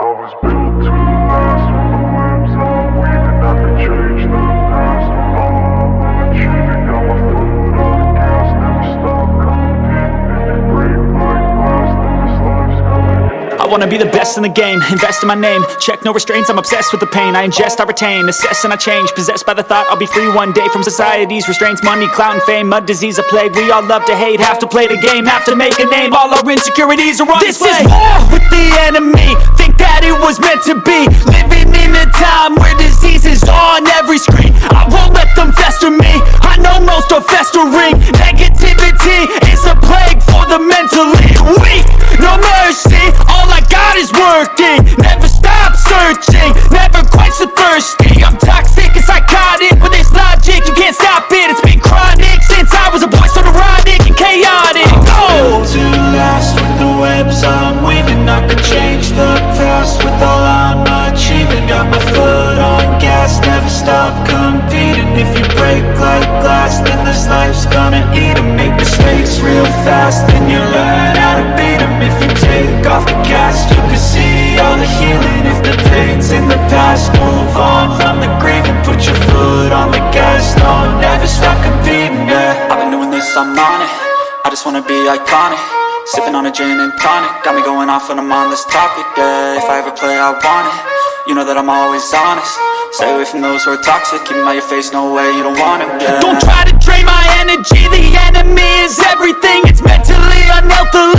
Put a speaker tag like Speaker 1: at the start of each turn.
Speaker 1: I was built to
Speaker 2: wanna be the best in the game, invest in my name. Check no restraints, I'm obsessed with the pain. I ingest, I retain, assess and I change. Possessed by the thought I'll be free one day From society's restraints, money, clout and fame. A disease, a plague, we all love to hate. Have to play the game, have to make a name. All our insecurities are on
Speaker 3: This
Speaker 2: display.
Speaker 3: is war with the enemy. Think that it was meant to be. Living in a time where disease is on every screen. I won't let them fester me. I know most are festering. Negativity is a plague for the mentally weak. No mercy, working Never stop searching, never quite so thirsty I'm toxic and psychotic with this logic. You can't stop it, it's been chronic Since I was a boy so neurotic and chaotic. Oh! to last with the webs I'm weaving. I could change the past with all I'm achieving. Got my foot on gas, never stop competing. If you break like glass, then this life's gonna eat 'em. Make mistakes real fast, then you learn how to beat I'm on it. I just wanna be iconic. Sipping on a gin and tonic. Got me going off when I'm on this topic, yeah. If I ever play, I want it. You know that I'm always honest. Stay away from those who are toxic. Keep your face, no way, you don't want it, yeah. Don't try to drain my energy. The enemy is everything. It's mentally, unhealthily